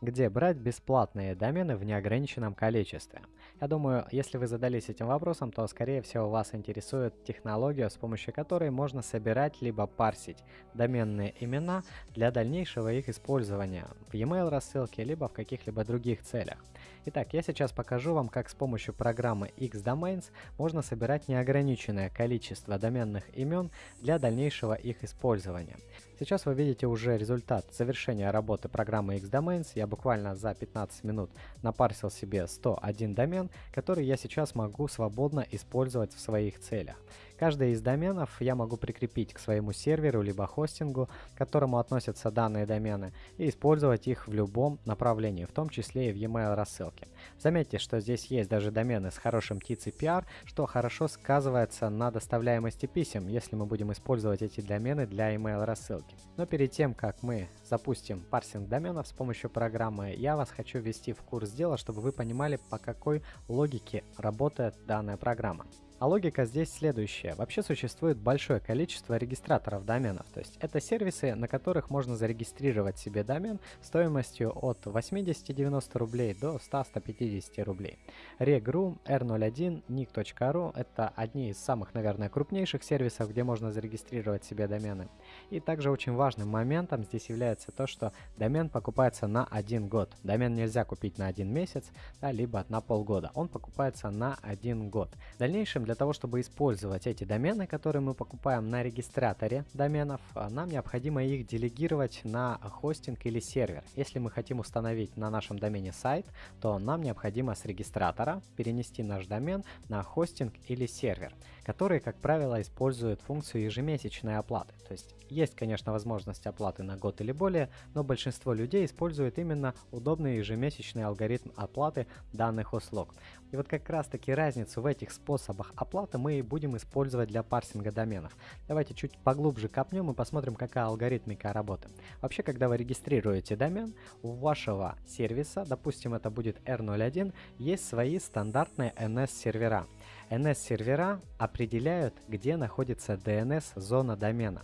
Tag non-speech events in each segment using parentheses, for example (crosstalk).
где брать бесплатные домены в неограниченном количестве. Я думаю, если вы задались этим вопросом, то скорее всего вас интересует технология, с помощью которой можно собирать либо парсить доменные имена для дальнейшего их использования в e-mail рассылке, либо в каких-либо других целях. Итак, я сейчас покажу вам, как с помощью программы Xdomains можно собирать неограниченное количество доменных имен для дальнейшего их использования. Сейчас вы видите уже результат завершения работы программы Xdomains. Я буквально за 15 минут напарсил себе 101 домен, который я сейчас могу свободно использовать в своих целях. Каждый из доменов я могу прикрепить к своему серверу либо хостингу, к которому относятся данные домены, и использовать их в любом направлении, в том числе и в e-mail рассылке. Заметьте, что здесь есть даже домены с хорошим TCPR, что хорошо сказывается на доставляемости писем, если мы будем использовать эти домены для email рассылки. Но перед тем, как мы запустим парсинг доменов с помощью программы, я вас хочу ввести в курс дела, чтобы вы понимали, по какой логике работает данная программа. А логика здесь следующая. Вообще существует большое количество регистраторов доменов. То есть это сервисы, на которых можно зарегистрировать себе домен стоимостью от 80-90 рублей до 100-150 рублей. Reg.ru, R01, Nick.ru — это одни из самых, наверное, крупнейших сервисов, где можно зарегистрировать себе домены. И также очень важным моментом здесь является то, что домен покупается на один год. Домен нельзя купить на один месяц, да, либо на полгода. Он покупается на один год. В дальнейшем для того, чтобы использовать эти домены, которые мы покупаем на регистраторе доменов, а, нам необходимо их делегировать на хостинг или сервер. Если мы хотим установить на нашем домене сайт, то нам необходимо с регистратора перенести наш домен на хостинг или сервер, которые, как правило, используют функцию ежемесячной оплаты. То есть есть, конечно, возможность оплаты на год или более, но большинство людей использует именно удобный ежемесячный алгоритм оплаты данных услуг. И вот как раз таки разницу в этих способах оплаты мы и будем использовать для парсинга доменов. Давайте чуть поглубже копнем и посмотрим, какая алгоритмика работы. Вообще, когда вы регистрируете домен, у вашего сервиса, допустим это будет R01, есть свои стандартные NS-сервера. NS-сервера определяют, где находится DNS-зона домена.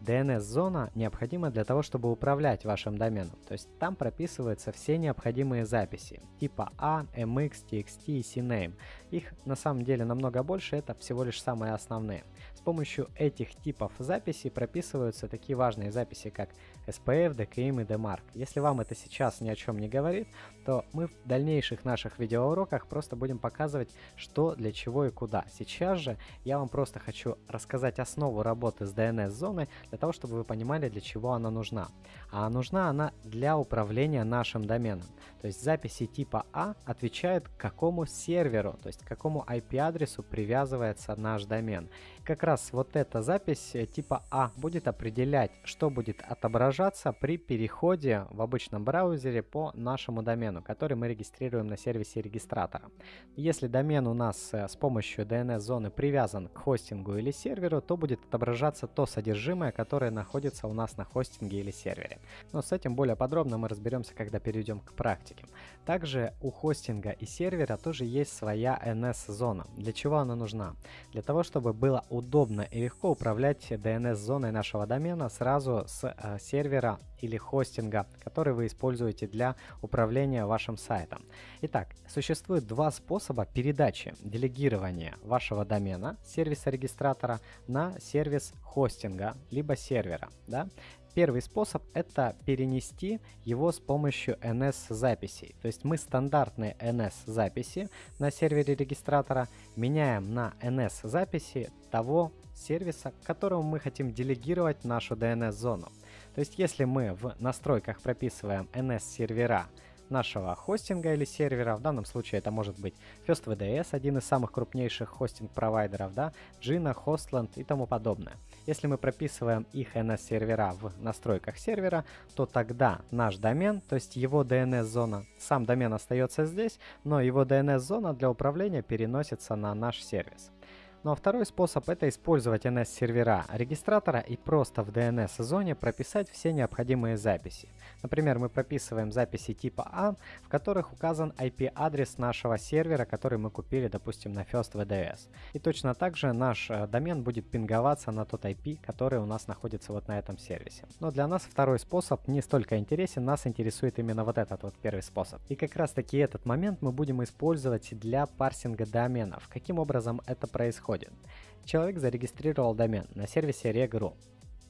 DNS-зона необходима для того, чтобы управлять вашим доменом. То есть там прописываются все необходимые записи типа A, MX, TXT и CNAME. Их на самом деле намного больше, это всего лишь самые основные. С помощью этих типов записей прописываются такие важные записи, как SPF, DKIM и DMARC. Если вам это сейчас ни о чем не говорит, то мы в дальнейших наших видеоуроках просто будем показывать, что, для чего и куда. Сейчас же я вам просто хочу рассказать основу работы с DNS-зоной, для того, чтобы вы понимали, для чего она нужна. А нужна она для управления нашим доменом. То есть записи типа А отвечают какому серверу, то есть к какому IP-адресу привязывается наш домен. Как раз вот эта запись э, типа А будет определять, что будет отображаться при переходе в обычном браузере по нашему домену, который мы регистрируем на сервисе регистратора. Если домен у нас э, с помощью DNS-зоны привязан к хостингу или серверу, то будет отображаться то содержимое, которое находится у нас на хостинге или сервере. Но с этим более подробно мы разберемся, когда перейдем к практике. Также у хостинга и сервера тоже есть своя NS-зона. Для чего она нужна? Для того, чтобы было удобно и легко управлять DNS-зоной нашего домена сразу с э, сервера или хостинга, который вы используете для управления вашим сайтом. Итак, существует два способа передачи делегирования вашего домена, сервиса регистратора, на сервис хостинга, либо сервера. Да? Первый способ это перенести его с помощью NS-записей. То есть мы стандартные NS-записи на сервере регистратора меняем на NS-записи того сервиса, которому мы хотим делегировать нашу DNS-зону. То есть если мы в настройках прописываем NS-сервера нашего хостинга или сервера. В данном случае это может быть FirstVDS, один из самых крупнейших хостинг-провайдеров, да, Gina, Hostland и тому подобное. Если мы прописываем их NS-сервера в настройках сервера, то тогда наш домен, то есть его DNS-зона, сам домен остается здесь, но его DNS-зона для управления переносится на наш сервис. Ну а второй способ это использовать NS-сервера регистратора и просто в DNS-зоне прописать все необходимые записи. Например, мы прописываем записи типа А, в которых указан IP-адрес нашего сервера, который мы купили, допустим, на First VDS. И точно так же наш э, домен будет пинговаться на тот IP, который у нас находится вот на этом сервисе. Но для нас второй способ не столько интересен, нас интересует именно вот этот вот первый способ. И как раз таки этот момент мы будем использовать для парсинга доменов. Каким образом это происходит? Человек зарегистрировал домен на сервисе reg.ru.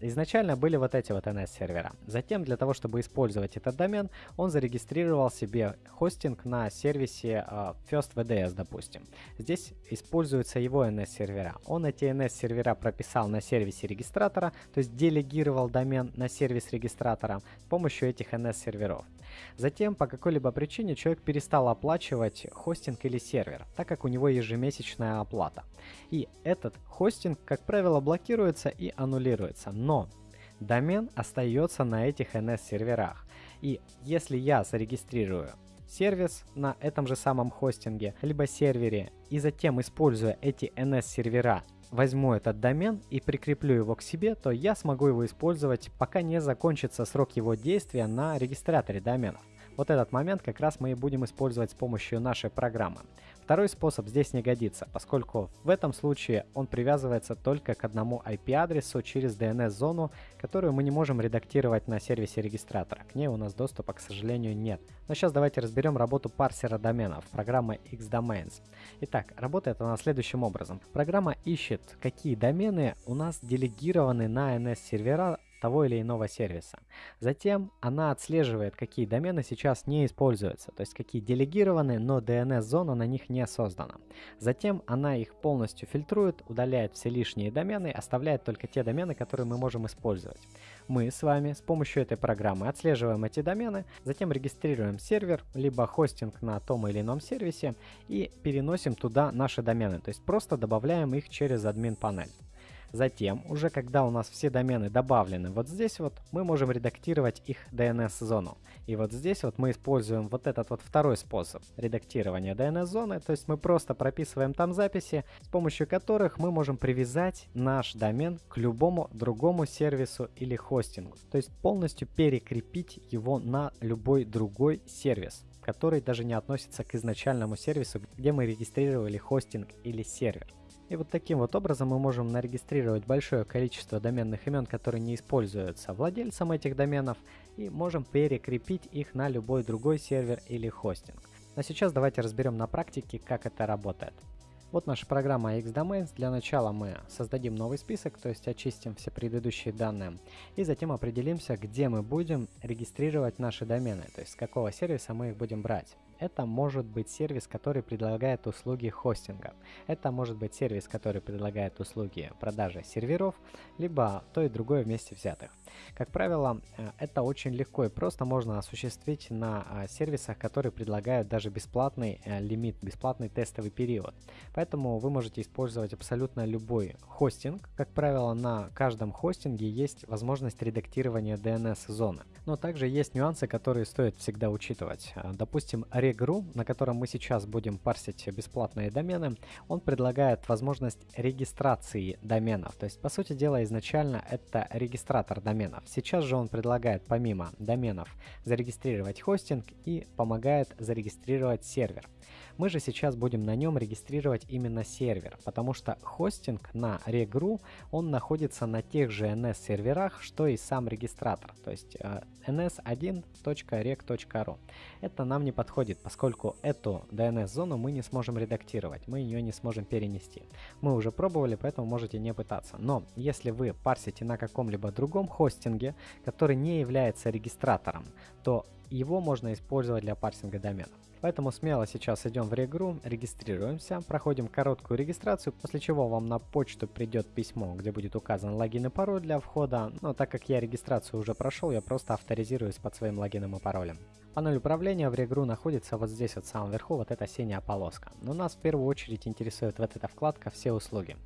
Изначально были вот эти вот NS-сервера. Затем, для того, чтобы использовать этот домен, он зарегистрировал себе хостинг на сервисе uh, First VDS, допустим. Здесь используются его NS-сервера. Он эти NS-сервера прописал на сервисе регистратора, то есть делегировал домен на сервис регистратора с помощью этих NS-серверов. Затем, по какой-либо причине, человек перестал оплачивать хостинг или сервер, так как у него ежемесячная оплата. И этот хостинг, как правило, блокируется и аннулируется. Но домен остается на этих NS-серверах. И если я зарегистрирую сервис на этом же самом хостинге, либо сервере, и затем, используя эти NS-сервера, возьму этот домен и прикреплю его к себе, то я смогу его использовать, пока не закончится срок его действия на регистраторе доменов. Вот этот момент как раз мы и будем использовать с помощью нашей программы. Второй способ здесь не годится, поскольку в этом случае он привязывается только к одному IP-адресу через DNS-зону, которую мы не можем редактировать на сервисе регистратора. К ней у нас доступа, к сожалению, нет. Но сейчас давайте разберем работу парсера доменов, программы Xdomains. Итак, работает она следующим образом. Программа ищет, какие домены у нас делегированы на NS-сервера того или иного сервиса. Затем она отслеживает, какие домены сейчас не используются, то есть какие делегированы, но DNS-зона на них не создана. Затем она их полностью фильтрует, удаляет все лишние домены, оставляет только те домены, которые мы можем использовать. Мы с вами с помощью этой программы отслеживаем эти домены, затем регистрируем сервер, либо хостинг на том или ином сервисе и переносим туда наши домены, то есть просто добавляем их через админ панель. Затем, уже когда у нас все домены добавлены вот здесь вот, мы можем редактировать их DNS-зону. И вот здесь вот мы используем вот этот вот второй способ редактирования DNS-зоны, то есть мы просто прописываем там записи, с помощью которых мы можем привязать наш домен к любому другому сервису или хостингу. То есть полностью перекрепить его на любой другой сервис который даже не относится к изначальному сервису, где мы регистрировали хостинг или сервер. И вот таким вот образом мы можем нарегистрировать большое количество доменных имен, которые не используются владельцем этих доменов, и можем перекрепить их на любой другой сервер или хостинг. Но сейчас давайте разберем на практике, как это работает. Вот наша программа Xdomains. Для начала мы создадим новый список, то есть очистим все предыдущие данные. И затем определимся, где мы будем регистрировать наши домены, то есть с какого сервиса мы их будем брать. Это может быть сервис, который предлагает услуги хостинга. Это может быть сервис, который предлагает услуги продажи серверов, либо то и другое вместе взятых. Как правило, э, это очень легко и просто можно осуществить на а, сервисах, которые предлагают даже бесплатный э, лимит, бесплатный тестовый период. Поэтому вы можете использовать абсолютно любой хостинг. Как правило, на каждом хостинге есть возможность редактирования DNS-зоны. Но также есть нюансы, которые стоит всегда учитывать. Э, допустим, Reg.ru, на котором мы сейчас будем парсить бесплатные домены, он предлагает возможность регистрации доменов. То есть, по сути дела, изначально это регистратор доменов. Сейчас же он предлагает помимо доменов зарегистрировать хостинг и помогает зарегистрировать сервер. Мы же сейчас будем на нем регистрировать именно сервер, потому что хостинг на Reg.ru, он находится на тех же NS-серверах, что и сам регистратор, то есть э, ns1.reg.ru. Это нам не подходит, поскольку эту DNS-зону мы не сможем редактировать, мы ее не сможем перенести. Мы уже пробовали, поэтому можете не пытаться. Но если вы парсите на каком-либо другом хостинге, который не является регистратором, то его можно использовать для парсинга доменов. Поэтому смело сейчас идем в регру, регистрируемся, проходим короткую регистрацию, после чего вам на почту придет письмо, где будет указан логин и пароль для входа. Но так как я регистрацию уже прошел, я просто авторизируюсь под своим логином и паролем. Панель управления в Регру находится вот здесь вот в самом верху, вот эта синяя полоска. Но нас в первую очередь интересует вот эта вкладка «Все услуги».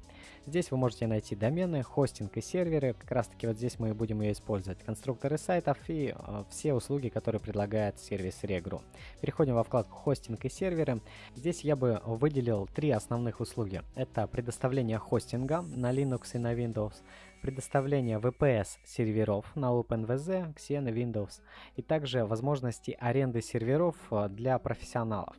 Здесь вы можете найти домены, хостинг и серверы. Как раз таки вот здесь мы и будем ее использовать. Конструкторы сайтов и э, все услуги, которые предлагает сервис Regru. Переходим во вкладку хостинг и серверы. Здесь я бы выделил три основных услуги. Это предоставление хостинга на Linux и на Windows, предоставление VPS серверов на OpenVZ, Xen и Windows, и также возможности аренды серверов э, для профессионалов.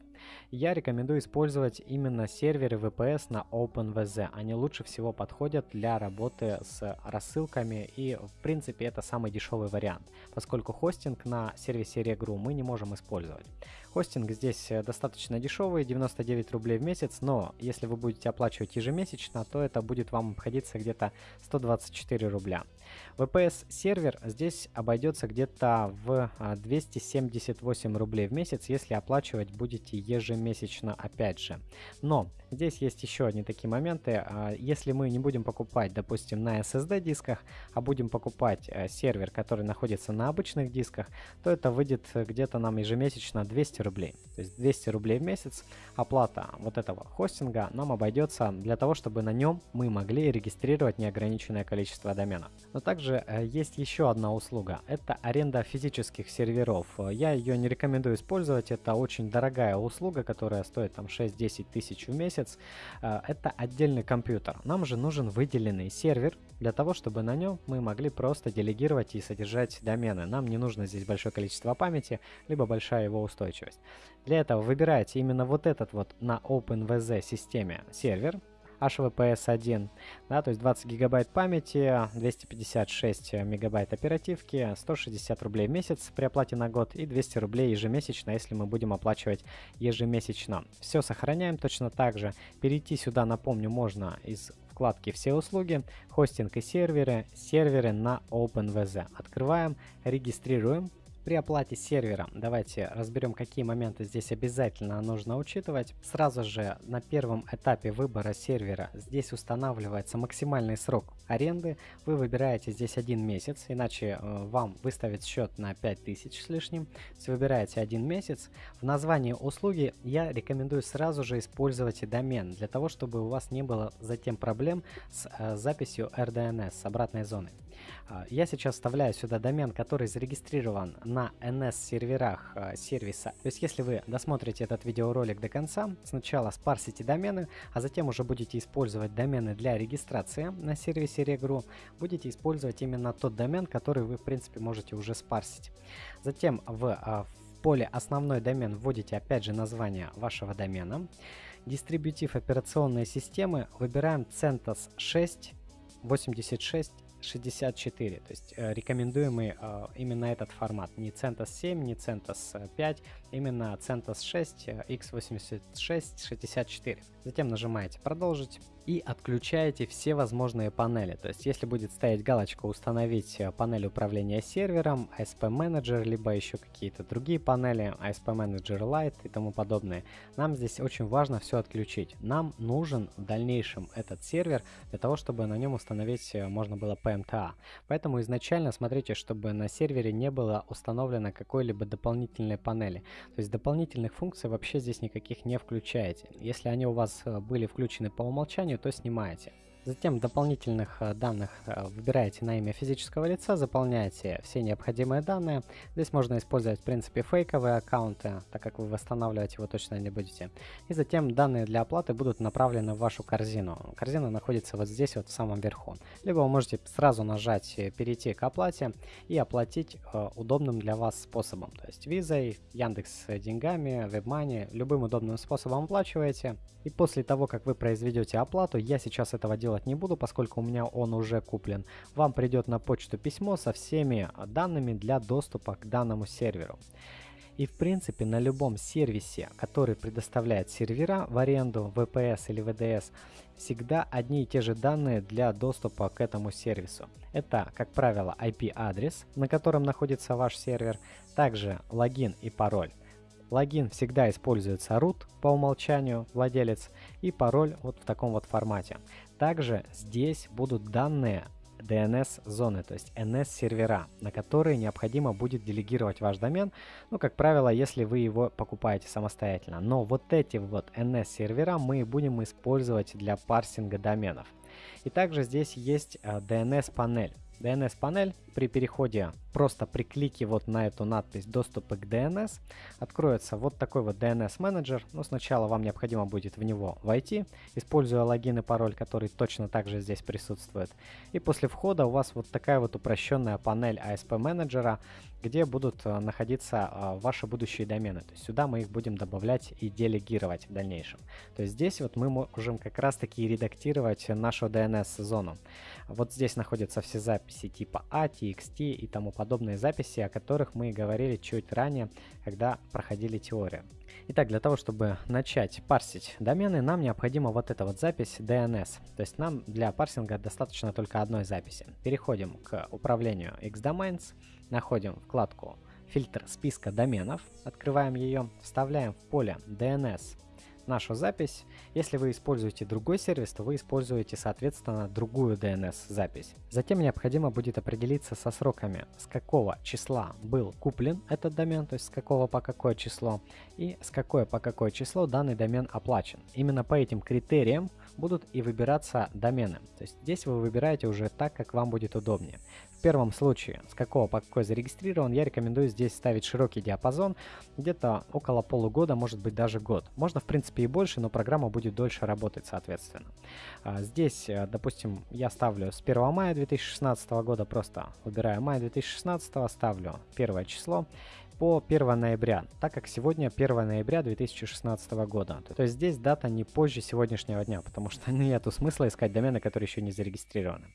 Я рекомендую использовать именно серверы VPS на OpenVZ. Они лучше всего подходят для работы с рассылками и в принципе это самый дешевый вариант, поскольку хостинг на сервисе Regru мы не можем использовать. Хостинг здесь э, достаточно дешевый, 99 рублей в месяц, но если вы будете оплачивать ежемесячно, то это будет вам обходиться где-то 124 рубля. VPS сервер здесь обойдется где-то в 278 а, рублей в месяц, если оплачивать будете ежемесячно опять же. Но здесь есть еще одни такие моменты. А, если мы не будем покупать, допустим, на SSD дисках, а будем покупать э, сервер, который находится на обычных дисках, то это выйдет где-то нам ежемесячно 200 рублей. То есть 200 рублей в месяц оплата вот этого хостинга нам обойдется для того, чтобы на нем мы могли регистрировать неограниченное количество доменов. Но также э, есть еще одна услуга. Это аренда физических серверов. Я ее не рекомендую использовать. Это очень дорогая услуга, которая стоит там 6-10 тысяч в месяц. Э, это отдельный компьютер. Нам же нужен выделенный сервер для того, чтобы на нем мы могли просто делегировать и содержать домены. Нам не нужно здесь большое количество памяти, либо большая его устойчивость. Для этого выбираете именно вот этот вот на OpenVZ системе сервер, HVPS1, да, то есть 20 гигабайт памяти, 256 мегабайт оперативки, 160 рублей в месяц при оплате на год и 200 рублей ежемесячно, если мы будем оплачивать ежемесячно. Все сохраняем точно так же. Перейти сюда, напомню, можно из вкладки «Все услуги», «Хостинг и серверы», «Серверы на OpenVZ». Открываем, регистрируем, при оплате сервера давайте разберем, какие моменты здесь обязательно нужно учитывать. Сразу же на первом этапе выбора сервера здесь устанавливается максимальный срок аренды. Вы выбираете здесь один месяц, иначе э, вам выставят счет на 5000 с лишним. Если выбираете один месяц, в названии услуги я рекомендую сразу же использовать домен, для того, чтобы у вас не было затем проблем с э, записью RDNS, с обратной зоны. А, я сейчас вставляю сюда домен, который зарегистрирован на NS-серверах а, сервиса. То есть, если вы досмотрите этот видеоролик до конца, сначала спарсите домены, а затем уже будете использовать домены для регистрации на сервисе Regru, будете использовать именно тот домен, который вы, в принципе, можете уже спарсить. Затем в, а, поле «Основной домен» вводите опять же название вашего домена. Дистрибутив операционной системы выбираем CentOS 6 86 64, то есть э, рекомендуемый э, именно этот формат, не CentOS 7, не CentOS 5, именно CentOS 6, x86 64. Затем нажимаете «Продолжить» и отключаете все возможные панели. То есть, если будет стоять галочка «Установить э, панель управления сервером», ASP Manager, либо еще какие-то другие панели, ASP Manager Lite и тому подобное, нам здесь очень важно все отключить. Нам нужен в дальнейшем этот сервер для того, чтобы на нем установить э, можно было PMTA. Поэтому изначально смотрите, чтобы на сервере не было установлено какой-либо дополнительной панели. То есть дополнительных функций вообще здесь никаких не включаете. Если они у вас э, были включены по умолчанию, то снимаете. Затем дополнительных э, данных э, выбираете на имя физического лица, заполняете все необходимые данные. Здесь можно использовать в принципе фейковые аккаунты, так как вы восстанавливать его точно не будете. И затем данные для оплаты будут направлены в вашу корзину. Корзина находится вот здесь вот в самом верху. Либо вы можете сразу нажать э, перейти к оплате и оплатить удобным для вас способом. То есть визой, Яндекс деньгами, WebMoney, любым удобным способом оплачиваете. И после того, как вы произведете оплату, я сейчас этого делать делать не буду, поскольку у меня он уже куплен. Вам придет на почту письмо со всеми данными для доступа к данному серверу. И в принципе на любом сервисе, который предоставляет сервера в аренду, VPS или VDS, всегда одни и те же данные для доступа к этому сервису. Это, как правило, IP-адрес, на котором находится ваш сервер, также логин и пароль. Логин всегда используется root по умолчанию, владелец, и пароль вот в таком вот формате. Также здесь будут данные DNS-зоны, то есть NS-сервера, на которые необходимо будет делегировать ваш домен, ну, как правило, если вы его покупаете самостоятельно. Но вот эти вот NS-сервера мы будем использовать для парсинга доменов. И также здесь есть DNS-панель. Э, DNS-панель при переходе просто при клике вот на эту надпись доступа к DNS откроется вот такой вот DNS менеджер. Но сначала вам необходимо будет в него войти, используя логин и пароль, который точно также здесь присутствует. И после входа у вас вот такая вот упрощенная панель ASP менеджера, где будут э, находиться э, ваши будущие домены. То есть сюда мы их будем добавлять и делегировать в дальнейшем. То есть здесь вот мы можем как раз таки редактировать нашу DNS-зону. Вот здесь находятся все записи типа A, TXT и тому подобные записи, о которых мы говорили чуть ранее, когда проходили теорию. Итак, для того, чтобы начать парсить домены, нам необходима вот эта вот запись DNS. То есть нам для парсинга достаточно только одной записи. Переходим к управлению Xdomains, находим вкладку фильтр списка доменов, открываем ее, вставляем в поле DNS нашу запись. Если вы используете другой сервис, то вы используете, соответственно, другую DNS-запись. Затем необходимо будет определиться со сроками, с какого числа был куплен этот домен, то есть с какого по какое число, и с какое по какое число данный домен оплачен. Именно по этим критериям будут и выбираться домены. То есть здесь вы выбираете уже так, как вам будет удобнее. В первом случае, с какого по какой зарегистрирован, я рекомендую здесь ставить широкий диапазон, где-то около полугода, может быть даже год. Можно в принципе и больше, но программа будет дольше работать соответственно. А, здесь, э, допустим, я ставлю с 1 мая 2016 года, просто выбираю май 2016, ставлю первое число по 1 ноября, так как сегодня 1 ноября 2016 года. То есть здесь дата не позже сегодняшнего дня, потому что (laughs) нету смысла искать домены, которые еще не зарегистрированы.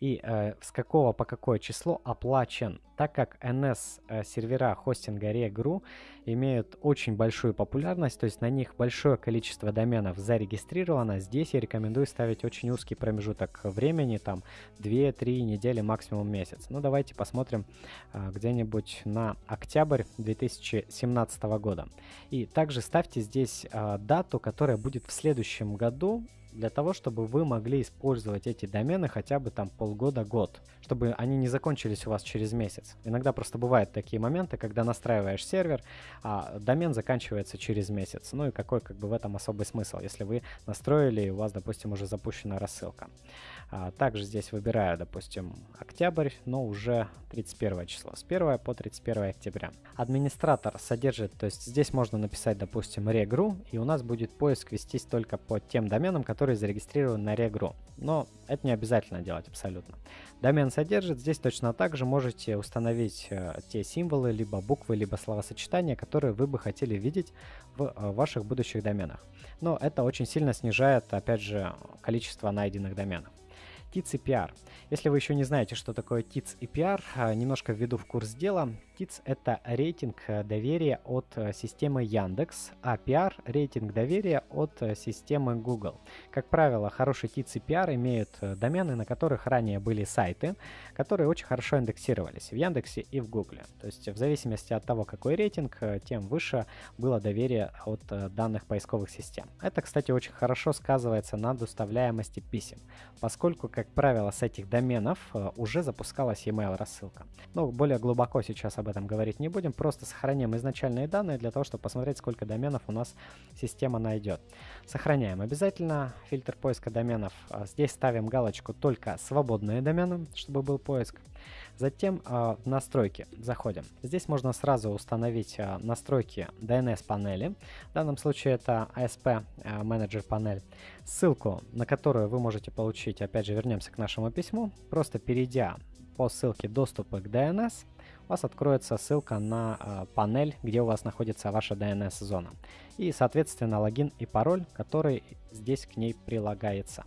И э, с какого по какое число оплачен, так как NS э, хостинга Regru имеют очень большую популярность, то есть на них большое количество доменов зарегистрировано, здесь я рекомендую ставить очень узкий промежуток времени, там 2-3 недели, максимум месяц. Ну давайте посмотрим э, где-нибудь на октябрь 2017 года. И также ставьте здесь э, дату, которая будет в следующем году, для того, чтобы вы могли использовать эти домены хотя бы там полгода-год, чтобы они не закончились у вас через месяц. Иногда просто бывают такие моменты, когда настраиваешь сервер, а домен заканчивается через месяц. Ну и какой как бы в этом особый смысл, если вы настроили и у вас, допустим, уже запущена рассылка. А, также здесь выбираю, допустим, октябрь, но уже 31 число, с 1 по 31 октября. Администратор содержит, то есть здесь можно написать, допустим, regru, и у нас будет поиск вестись только по тем доменам, которые зарегистрированы на regru. Но это не обязательно делать абсолютно. Домен содержит, здесь точно так же можете установить э, те символы, либо буквы, либо словосочетания, которые вы бы хотели видеть в э, ваших будущих доменах. Но это очень сильно снижает, опять же, количество найденных доменов. TITS и PR. Если вы еще не знаете, что такое TITS и PR, а, немножко введу в курс дела. TITS — это рейтинг э, доверия от э, системы Яндекс, а PR — рейтинг доверия от э, системы Google. Как правило, хороший TITS и PR имеют домены, на которых ранее были сайты, которые очень хорошо индексировались в Яндексе и в Google. То есть в зависимости от того, какой рейтинг, тем выше было доверие от данных поисковых систем. Это, кстати, очень хорошо сказывается на доставляемости писем, поскольку, как правило, с этих доменов уже запускалась email рассылка. Но более глубоко сейчас об этом говорить не будем, просто сохраним изначальные данные для того, чтобы посмотреть, сколько доменов у нас система найдет. Сохраняем обязательно фильтр поиска доменов. А, здесь ставим галочку «Только свободные домены», чтобы был поиск. Затем э, настройки заходим. Здесь можно сразу установить э, настройки DNS панели. В данном случае это ASP э, менеджер панель. Ссылку, на которую вы можете получить, опять же вернемся к нашему письму, просто перейдя по ссылке доступа к DNS, у вас откроется ссылка на э, панель, где у вас находится ваша DNS-зона. И, соответственно, логин и пароль, который здесь к ней прилагается.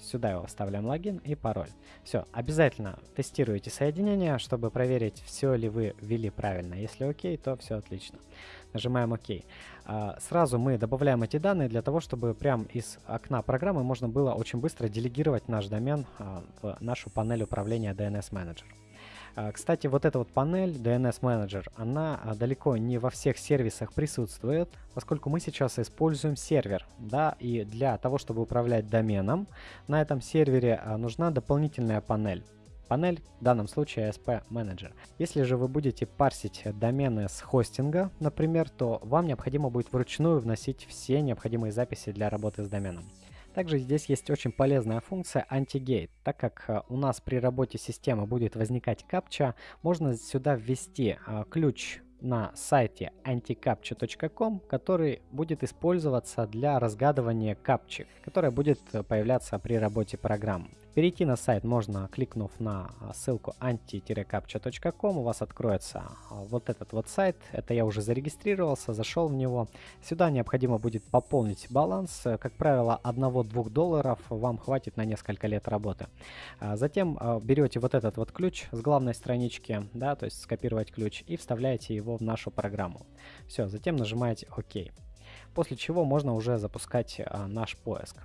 Сюда его вставляем логин и пароль. Все, обязательно тестируйте соединение, чтобы проверить, все ли вы ввели правильно. Если окей, то все отлично. Нажимаем ОК. А, сразу мы добавляем эти данные для того, чтобы прямо из окна программы можно было очень быстро делегировать наш домен а, в нашу панель управления DNS Manager. А, кстати, вот эта вот панель DNS Manager, она а, далеко не во всех сервисах присутствует, поскольку мы сейчас используем сервер, да, и для того, чтобы управлять доменом, на этом сервере а, нужна дополнительная панель. панель, в данном случае ASP Manager. Если же вы будете парсить домены с хостинга, например, то вам необходимо будет вручную вносить все необходимые записи для работы с доменом. Также здесь есть очень полезная функция anti-gate. Так как э, у нас при работе системы будет возникать капча, можно сюда ввести э, ключ на сайте anticaptcha.com, который будет использоваться для разгадывания капчи, которая будет э, появляться при работе программы. Перейти на сайт можно, кликнув на а, ссылку anti-captcha.com, у вас откроется а, вот этот вот сайт. Это я уже зарегистрировался, зашел в него. Сюда необходимо будет пополнить баланс. Как правило, 1-2 долларов вам хватит на несколько лет работы. А, затем берете вот этот вот ключ с главной странички, да, то есть скопировать ключ, и вставляете его в нашу программу. Все, затем нажимаете ОК. После чего можно уже запускать наш поиск.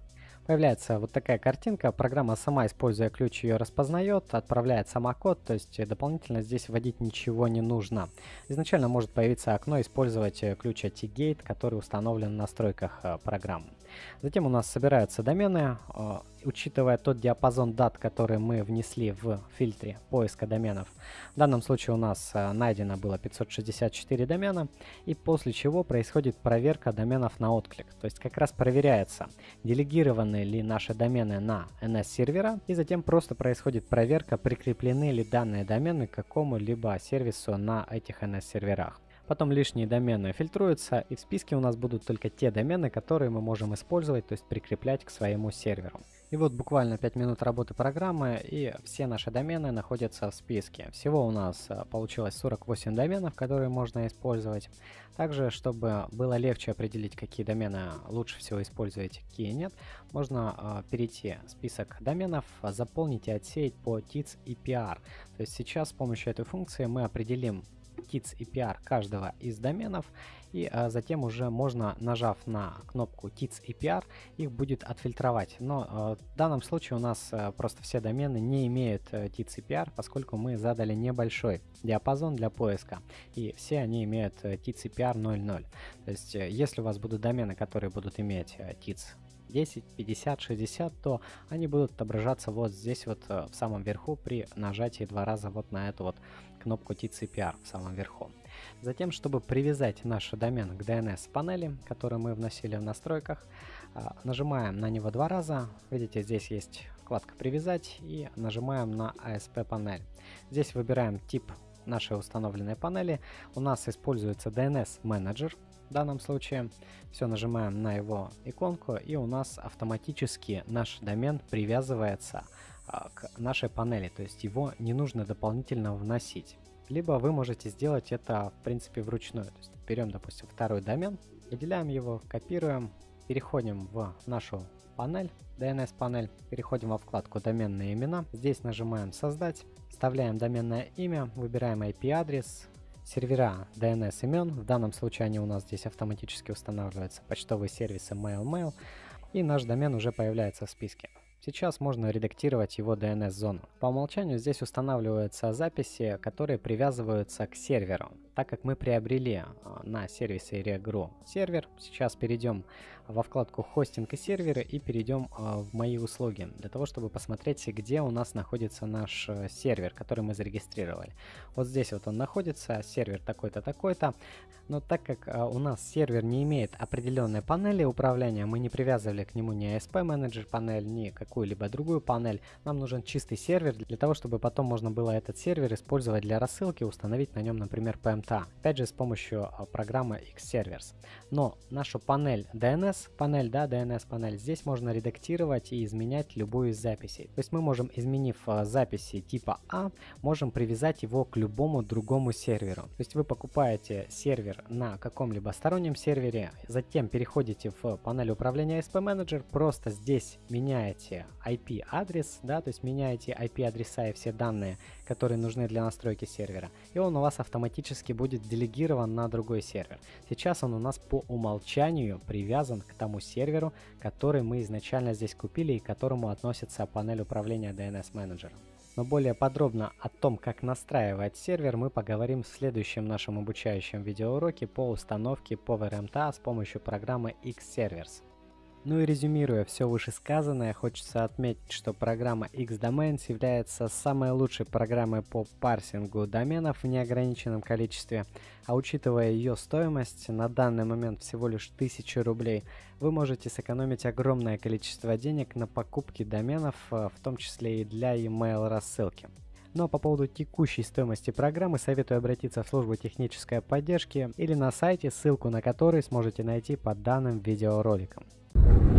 Появляется вот такая картинка, программа сама, используя ключ, ее распознает, отправляет сама код, то есть дополнительно здесь вводить ничего не нужно. Изначально может появиться окно «Использовать ключ AT-Gate», который установлен в настройках э, программы. Затем у нас собираются домены, э, учитывая тот диапазон дат, который мы внесли в фильтре поиска доменов. В данном случае у нас э, найдено было 564 домена, и после чего происходит проверка доменов на отклик. То есть как раз проверяется, делегированы ли наши домены на NS-сервера, и затем просто происходит проверка, прикреплены ли данные домены к какому-либо сервису на этих NS-серверах. Потом лишние домены фильтруются, и в списке у нас будут только те домены, которые мы можем использовать, то есть прикреплять к своему серверу. И вот буквально 5 минут работы программы, и все наши домены находятся в списке. Всего у нас э, получилось 48 доменов, которые можно использовать. Также, чтобы было легче определить, какие домены лучше всего использовать, какие нет, можно э, перейти в список доменов, заполнить и отсеять по TITS и PR. То есть сейчас с помощью этой функции мы определим TITS и PR каждого из доменов, и а, затем уже можно, нажав на кнопку TITS и PR, их будет отфильтровать. Но а, в данном случае у нас а, просто все домены не имеют а, TITS и PR, поскольку мы задали небольшой диапазон для поиска, и все они имеют а, TITS и PR 0.0. То есть, а, если у вас будут домены, которые будут иметь а, TITS 10, 50, 60, то они будут отображаться вот здесь вот в самом верху при нажатии два раза вот на эту вот кнопку TCPR в самом верху. Затем, чтобы привязать наш домен к DNS панели, который мы вносили в настройках, а, нажимаем на него два раза. Видите, здесь есть вкладка «Привязать» и нажимаем на ASP панель. Здесь выбираем тип нашей установленной панели. У нас используется DNS менеджер в данном случае. Все, нажимаем на его иконку и у нас автоматически наш домен привязывается а, к нашей панели, то есть его не нужно дополнительно вносить. Либо вы можете сделать это, в принципе, вручную. То есть берем, допустим, второй домен, выделяем его, копируем, переходим в нашу панель, DNS панель, переходим во вкладку доменные имена. Здесь нажимаем создать, вставляем доменное имя, выбираем IP-адрес, сервера DNS имен. В данном случае они у нас здесь автоматически устанавливаются, почтовые сервисы MailMail, и наш домен уже появляется в списке. Сейчас можно редактировать его DNS-зону. По умолчанию здесь устанавливаются записи, которые привязываются к серверу. Так как мы приобрели а, на сервисе Regru сервер, сейчас перейдем во вкладку «Хостинг и серверы» и перейдем а, в «Мои услуги», для того, чтобы посмотреть, где у нас находится наш э, сервер, который мы зарегистрировали. Вот здесь вот он находится, сервер такой-то, такой-то. Но так как а, у нас сервер не имеет определенной панели управления, мы не привязывали к нему ни ASP Manager панель, ни какую-либо другую панель, нам нужен чистый сервер для того, чтобы потом можно было этот сервер использовать для рассылки, установить на нем, например, PM МТА, опять же с помощью а, программы Xservers. Но нашу панель DNS, панель, да, DNS панель, здесь можно редактировать и изменять любую из записей. То есть мы можем, изменив а, записи типа А, можем привязать его к любому другому серверу. То есть вы покупаете сервер на каком-либо стороннем сервере, затем переходите в панель управления SP Manager, просто здесь меняете IP адрес, да, то есть меняете IP адреса и все данные, которые нужны для настройки сервера, и он у вас автоматически будет делегирован на другой сервер. Сейчас он у нас по умолчанию привязан к тому серверу, который мы изначально здесь купили и к которому относится панель управления DNS менеджером. Но более подробно о том, как настраивать сервер, мы поговорим в следующем нашем обучающем видеоуроке по установке PowerMTA с помощью программы Xservers. Ну и резюмируя все вышесказанное, хочется отметить, что программа Xdomains является самой лучшей программой по парсингу доменов в неограниченном количестве, а учитывая ее стоимость, на данный момент всего лишь 1000 рублей, вы можете сэкономить огромное количество денег на покупке доменов, э, в том числе и для email рассылки. Ну а по поводу текущей стоимости программы советую обратиться в службу технической поддержки или на сайте, ссылку на который сможете найти под данным видеороликом. you